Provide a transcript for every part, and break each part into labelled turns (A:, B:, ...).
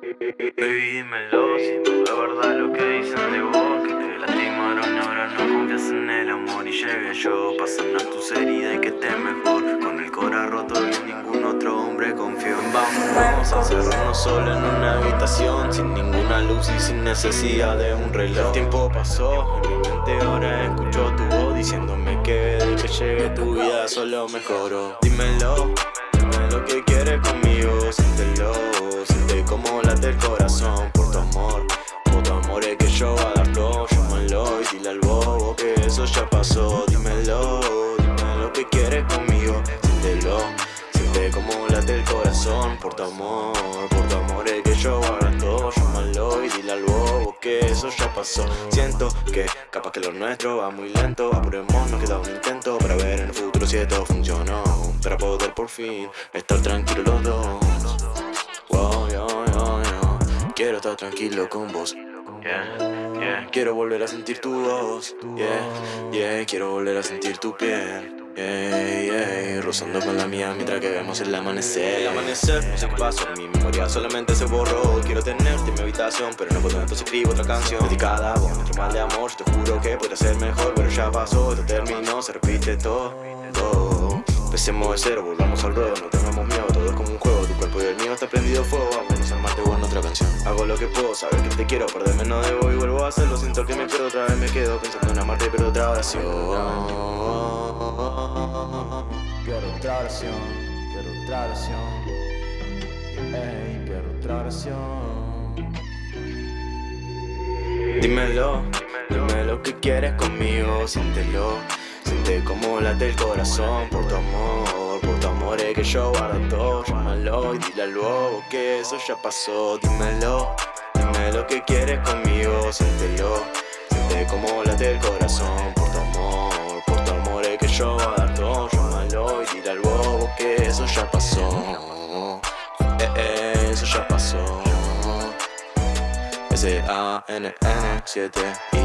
A: Baby, dímelo, si es verdad lo que dicen de vos Que te lastimaron y ahora no confías en el amor Y llegué yo pa' sanar tus heridas y que estés mejor. Con el corazón roto y ningún otro hombre confío Vamos a hacernos solo en una habitación Sin ninguna luz y sin necesidad de un reloj. El tiempo pasó, en mi mente ahora escucho tu voz Diciéndome que de que llegue tu vida solo mejoró. Dímelo, dime lo que quieres conmigo, siéntelo pasó Dímelo, dime lo que quieres conmigo Siéntelo, siente como late el corazón. Por tu amor Por tu amor es que yo voy a dar todo Llámalo y dile al bobo que eso ya pasó. Siento que capaz que lo nuestro va muy lento. Apuremos, nos queda un intento para ver en el futuro si esto funcionó Para poder por fin estar tranquilos los dos. Quiero estar tranquilo con vos yeah, yeah. Quiero volver a sentir tu voz yeah, yeah. Quiero volver a sentir tu piel Yeah, yeah, rozando con la mía mientras que vemos el amanecer. El amanecer, no sé qué pasó, mi memoria solamente se borró. Quiero tenerte en mi habitación, pero no puedo, entonces escribo otra canción. Dedicada a vos, nuestro mal de amor, te juro que podría ser mejor Pero ya pasó, esto terminó, se repite todo, todo. Empecemos de cero, volvamos al ruedo, no tengamos miedo, todo es como un juego Tu cuerpo y el mío está prendido fuego, vámonos al marte en otra canción Hago lo que puedo, sabes que te quiero, perderme no debo y vuelvo a hacerlo Siento que me pierdo otra vez, me quedo pensando en amarte pero otra oración
B: Quiero otra oración, quiero otra oración Ey, quiero otra oración
A: Dímelo, dime lo que quieres conmigo, siéntelo Siente como late el corazón por tu amor por tu amore eh, che io guardo. Llámalo y dile al lobo que eso ya pasó. Dímelo, dime lo que quieres conmigo Siéntelo, siente como late el corazón. Por tu amor, por tu amor es que yo guardo. Llámalo y dile al lobo que eso ya pasó. Eh, eso ya pasó. S-A-N-N-7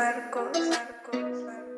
A: barcos, barcos, barcos.